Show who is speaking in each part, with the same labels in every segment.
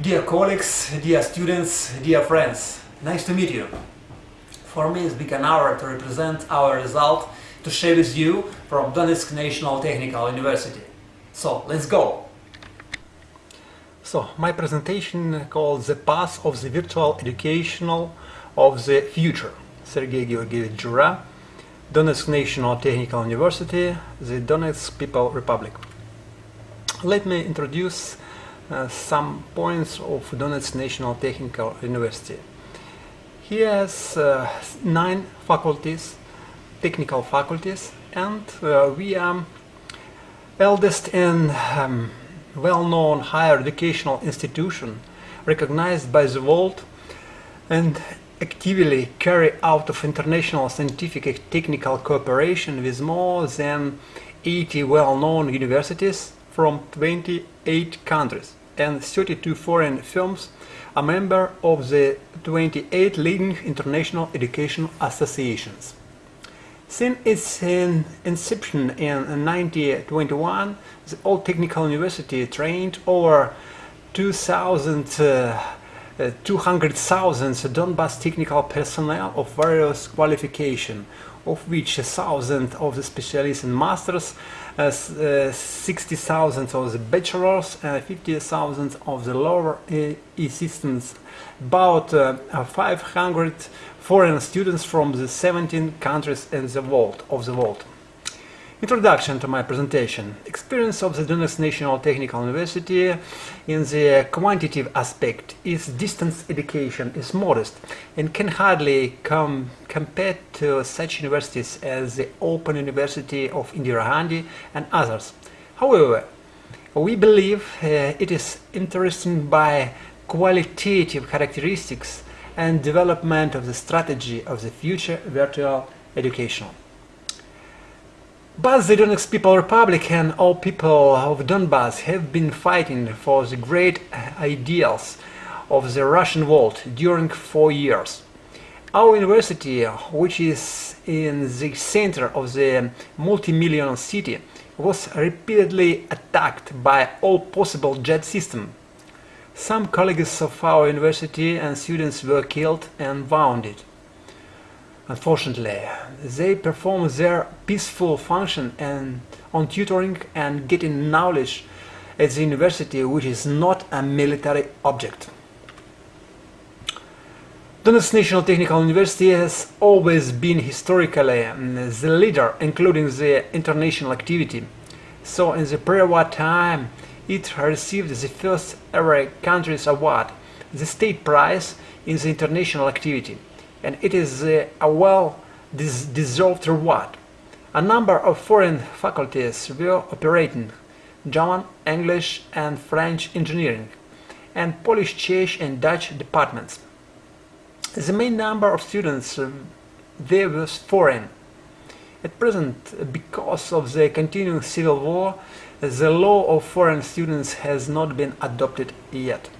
Speaker 1: Dear colleagues, dear students, dear friends, nice to meet you. For me it's been an honor to represent our result to share with you from Donetsk National Technical University. So, let's go! So, my presentation called The Path of the Virtual Educational of the Future. Sergei Georgievich Jura, Donetsk National Technical University, the Donetsk People Republic. Let me introduce some points of Donetsk National Technical University. He has uh, nine faculties, technical faculties, and uh, we are eldest and um, well-known higher educational institution recognized by the world and actively carry out of international scientific and technical cooperation with more than 80 well-known universities from 28 countries and 32 foreign firms, a member of the 28 leading international education associations. Since its inception in 1921, the Old Technical University trained over 2,000 uh, uh, 200,000 Donbass technical personnel of various qualification, of which 1,000 of the specialists and masters, uh, 60,000 of the bachelors, and 50,000 of the lower assistants. About uh, 500 foreign students from the 17 countries in the world, of the world. Introduction to my presentation. Experience of the Donetsk National Technical University in the quantitative aspect is distance education is modest and can hardly come compared to such universities as the Open University of Indira Gandhi and others. However, we believe uh, it is interesting by qualitative characteristics and development of the strategy of the future virtual education. But the Donetsk People Republic and all people of Donbass have been fighting for the great ideals of the Russian world during four years. Our university, which is in the center of the multi-million city, was repeatedly attacked by all possible jet systems. Some colleagues of our university and students were killed and wounded. Unfortunately, they perform their peaceful function and on tutoring and getting knowledge at the university, which is not a military object. Donetsk National Technical University has always been historically mm, the leader, including the international activity. So in the pre-war time, it received the first ever country's award, the state prize in the international activity and it is a well-deserved reward. A number of foreign faculties were operating German, English and French engineering, and Polish, Czech and Dutch departments. The main number of students uh, there was foreign. At present, because of the continuing civil war, the law of foreign students has not been adopted yet.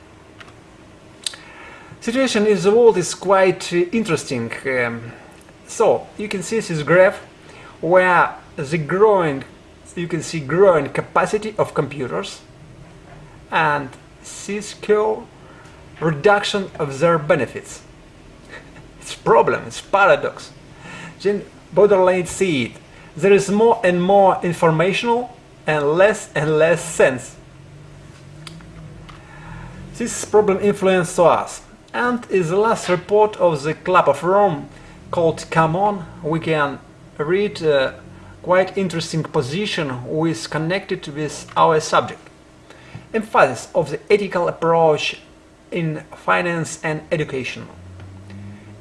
Speaker 1: Situation in the world is quite uh, interesting. Um, so you can see this graph where the growing, you can see growing capacity of computers and this curve reduction of their benefits. it's problem, it's paradox. Then Baudrillard see it. There is more and more informational and less and less sense. This problem influences us and in the last report of the Club of Rome called Come On, we can read a quite interesting position which is connected with our subject. Emphasis of the ethical approach in finance and education.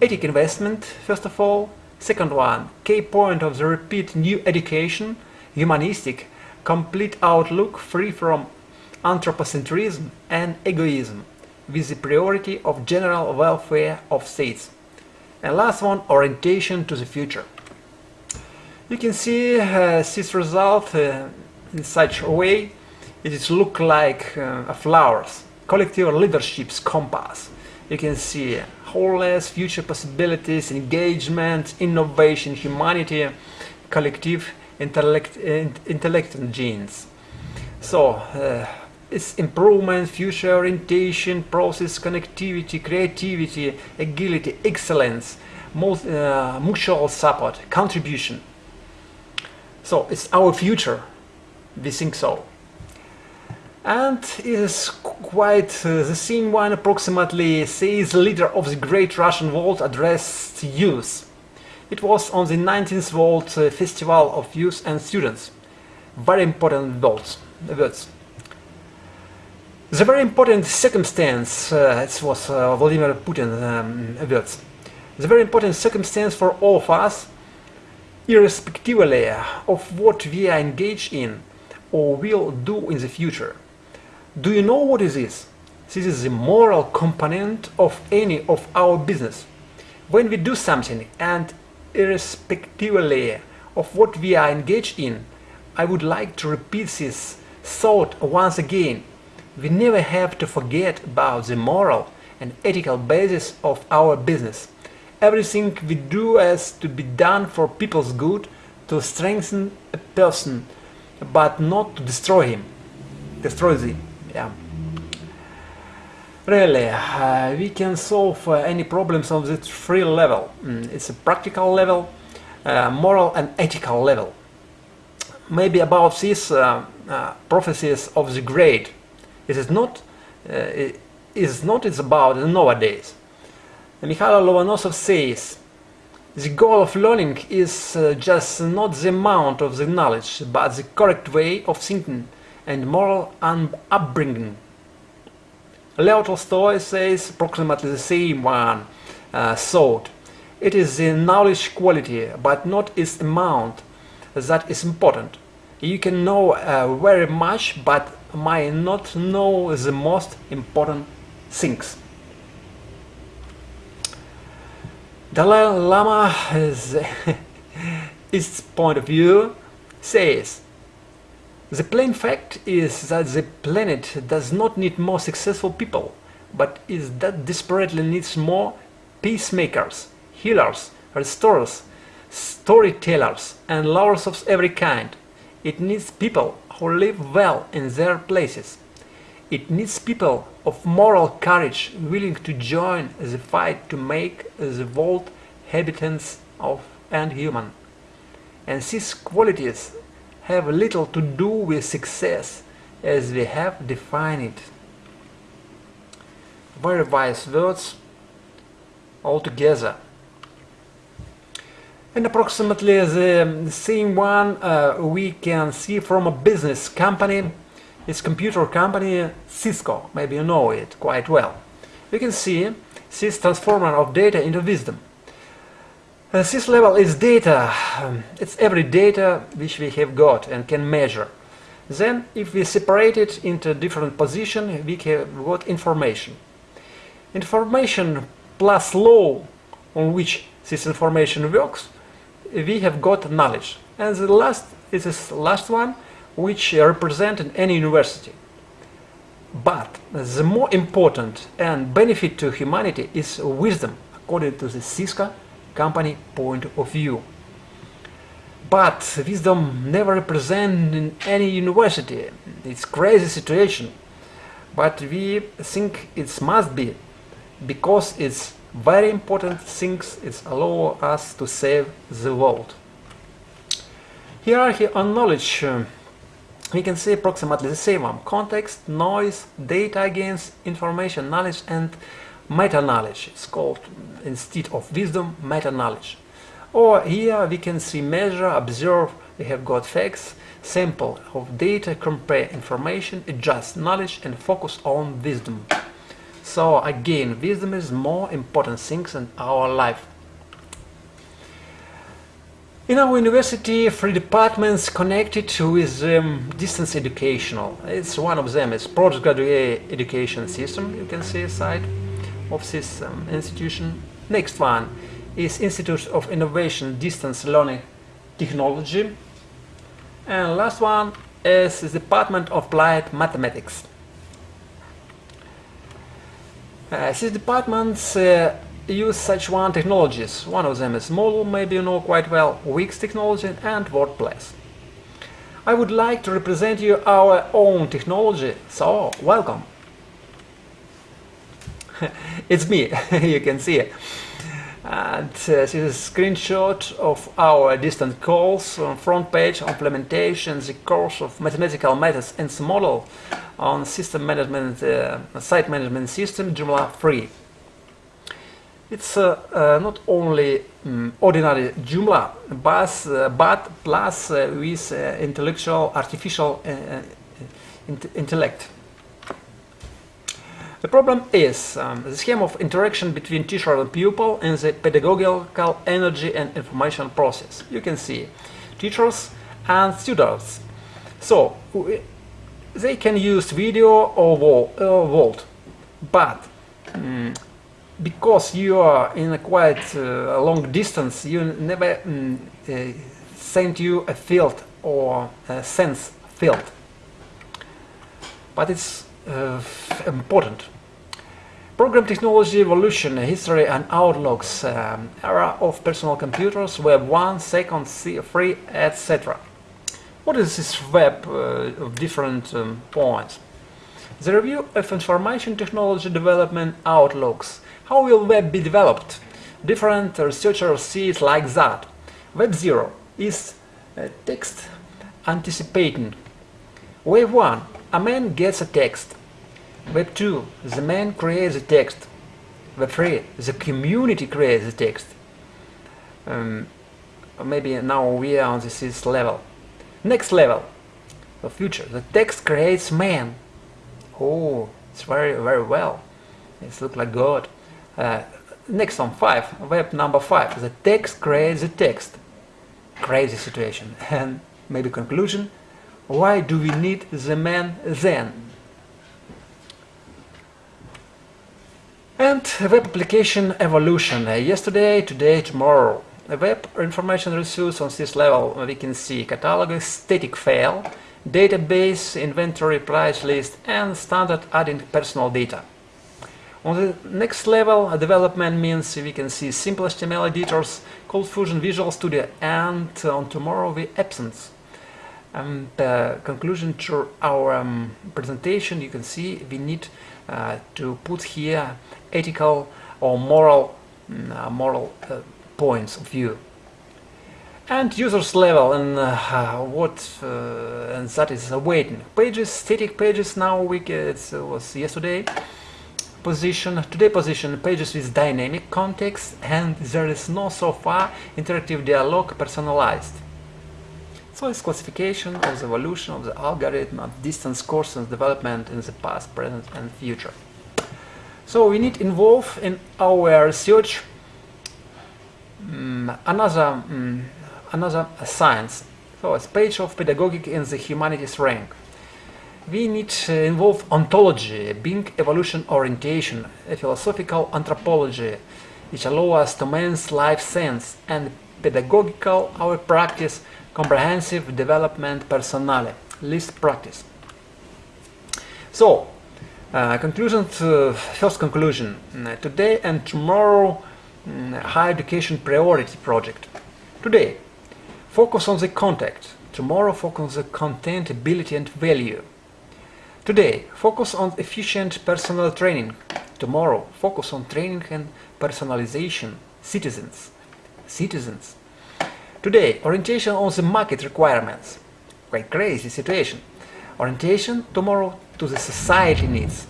Speaker 1: Ethic investment, first of all. Second one, key point of the repeat new education, humanistic, complete outlook free from anthropocentrism and egoism with the priority of general welfare of states. And last one, orientation to the future. You can see uh, this result uh, in such a way it is look like uh, a flowers, collective leadership's compass. You can see wholeness, future possibilities, engagement, innovation, humanity, collective intellect, intellect genes. So, uh, Improvement, future orientation, process connectivity, creativity, agility, excellence, uh, mutual support, contribution. So it's our future. We think so. And it is quite uh, the same one approximately says leader of the great Russian world addressed youth. It was on the 19th World uh, Festival of Youth and Students. Very important words. words. The very important circumstance, uh, it was uh, Vladimir Putin um, words. The very important circumstance for all of us, irrespectively of what we are engaged in or will do in the future. Do you know what is this? This is the moral component of any of our business. When we do something and irrespectively of what we are engaged in, I would like to repeat this thought once again. We never have to forget about the moral and ethical basis of our business. Everything we do has to be done for people's good, to strengthen a person, but not to destroy him. Destroy them, yeah. Really, uh, we can solve uh, any problems on the three level. Mm, it's a practical level, uh, moral and ethical level. Maybe about these uh, uh, prophecies of the great. It is not. Uh, it is not. It's about nowadays. Mikhail Lomonosov says, the goal of learning is just not the amount of the knowledge, but the correct way of thinking and moral upbringing. Leo Tolstoy says approximately the same one uh, thought. It is the knowledge quality, but not its amount, that is important. You can know uh, very much, but might not know the most important things. Dalai Lama, is, point of view, says the plain fact is that the planet does not need more successful people, but is that desperately needs more peacemakers, healers, restorers, storytellers, and lovers of every kind. It needs people who live well in their places. It needs people of moral courage willing to join the fight to make the world habitants of and human. And these qualities have little to do with success as we have defined it. Very wise words altogether. And approximately the same one uh, we can see from a business company, it's computer company Cisco, maybe you know it quite well. You can see this transformer of data into wisdom. Uh, this level is data, um, it's every data which we have got and can measure. Then, if we separate it into different position, we have got information. Information plus law on which this information works, we have got knowledge. And the last is this last one, which represent in any university. But the more important and benefit to humanity is wisdom, according to the Cisco company point of view. But wisdom never represent in any university. It's crazy situation. But we think it must be because it's very important things it allow us to save the world. Hierarchy on knowledge uh, we can see approximately the same one. Context, noise, data against information, knowledge and meta-knowledge. It's called, instead of wisdom, meta-knowledge. Or here we can see measure, observe, we have got facts, sample of data, compare information, adjust knowledge and focus on wisdom. So again, wisdom is more important things in our life. In our university, three departments connected with um, distance educational. It's one of them it's postgraduate education system, you can see aside of this um, institution. Next one is Institute of Innovation Distance Learning Technology. And last one is the Department of Applied Mathematics. Uh, these departments uh, use such one technologies. One of them is Moodle, maybe you know quite well, Wix technology and WordPress. I would like to represent you our own technology, so welcome. it's me, you can see it. And uh, this is a screenshot of our distant calls on front page implementation, the course of mathematical methods and model on system management, uh, site management system Joomla 3. It's uh, uh, not only um, ordinary Joomla, but, uh, but plus uh, with intellectual artificial int intellect. The problem is um, the scheme of interaction between teacher and pupil in the pedagogical energy and information process. You can see teachers and students. So they can use video or, wall, or Volt, but um, because you are in a quite uh, long distance, you never um, uh, send you a field or a sense field. But it's important. Program technology evolution, history and outlooks, um, era of personal computers, Web 1, Second, C3, etc. What is this web uh, of different um, points? The review of information technology development outlooks. How will web be developed? Different researchers see it like that. Web 0 is uh, text anticipating. Wave 1, a man gets a text. Web 2, the man creates a text. Web 3, the community creates the text. Um, maybe now we are on this level. Next level, the future, the text creates man. Oh, it's very, very well. It looks like God. Uh, next on 5, web number 5, the text creates the text. Crazy situation. And maybe conclusion, why do we need the man then? And web application evolution. Yesterday, today, tomorrow. Web information resource on this level we can see catalog static file, database, inventory, price list and standard adding personal data. On the next level, development means we can see simple HTML editors, Cold Fusion, Visual Studio and on tomorrow we absence. And uh, conclusion to our um, presentation, you can see we need uh, to put here ethical or moral, mm, uh, moral uh, points of view. And users level and uh, what uh, and that is awaiting. Pages, static pages now we get, it was yesterday position, today position pages with dynamic context and there is no so far interactive dialogue personalized. So it's classification of the evolution of the algorithm of distance course and development in the past, present and future. So we need involve in our research um, another um, another science. So a page of pedagogic in the humanities rank. We need to involve ontology, being evolution orientation, a philosophical anthropology, which allow us to man's life sense and pedagogical our practice comprehensive development personale, list practice. So, uh, conclusion to first conclusion. Uh, today and tomorrow, um, higher education priority project. Today, focus on the content. Tomorrow, focus on the content, ability and value. Today, focus on efficient personal training. Tomorrow, focus on training and personalization. Citizens. Citizens. Today, orientation on the market requirements. Quite crazy situation. Orientation tomorrow to the society needs.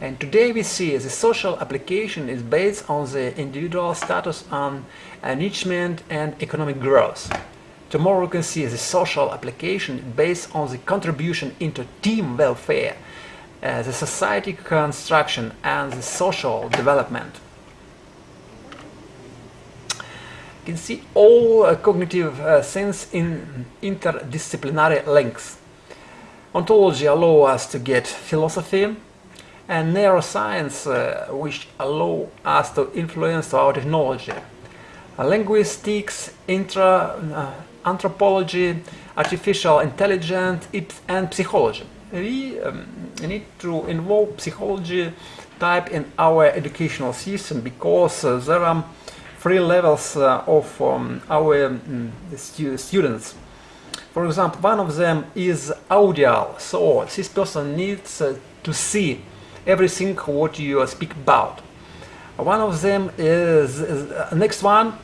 Speaker 1: And today we see the social application is based on the individual status on enrichment and economic growth. Tomorrow we can see the social application based on the contribution into team welfare, uh, the society construction and the social development. Can see all uh, cognitive uh, sense in interdisciplinary links. Ontology allow us to get philosophy and neuroscience uh, which allow us to influence our technology. Uh, linguistics, intra, uh, anthropology, artificial intelligence and psychology. We um, need to involve psychology type in our educational system because uh, there are three levels uh, of um, our um, stu students. For example, one of them is audio, so this person needs uh, to see everything what you speak about. One of them is, is uh, next one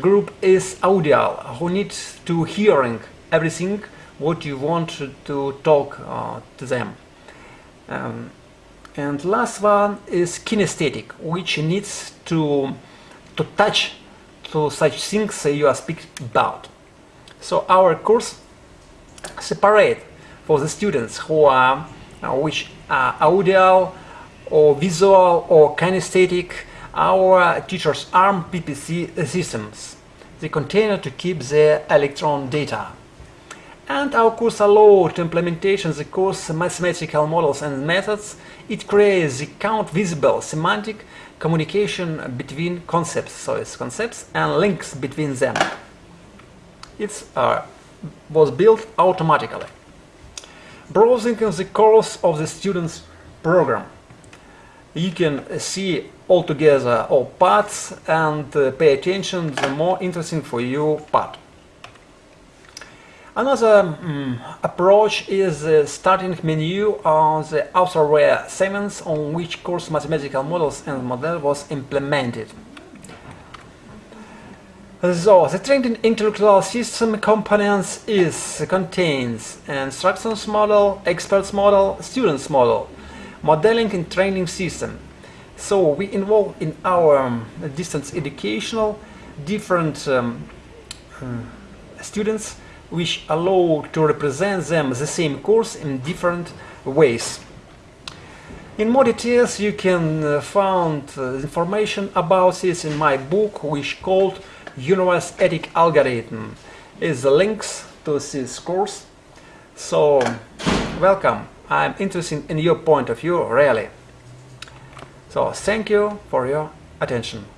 Speaker 1: group is audio, who needs to hearing everything what you want to talk uh, to them. Um, and last one is kinesthetic, which needs to to touch to such things you are speaking about. So our course separate for the students who are uh, which are audio or visual or kinesthetic our teachers ARM PPC systems, the container to keep the electron data. And our course allows to implementation the course mathematical models and methods. It creates the count visible semantic communication between concepts, so it's concepts and links between them. It uh, was built automatically. Browsing in the course of the student's program. You can see altogether all parts and uh, pay attention the more interesting for you part. Another um, approach is the starting menu on the authorware segments on which course mathematical models and model was implemented. So, the trained intellectual system components is contains instructions model, experts model, students model, modeling and training system. So we involve in our um, distance educational different um, uh, students which allow to represent them the same course in different ways. In more details you can uh, find uh, information about this in my book which called Universe Ethic Algorithm. Is the links to this course. So welcome. I'm interested in your point of view really. So thank you for your attention.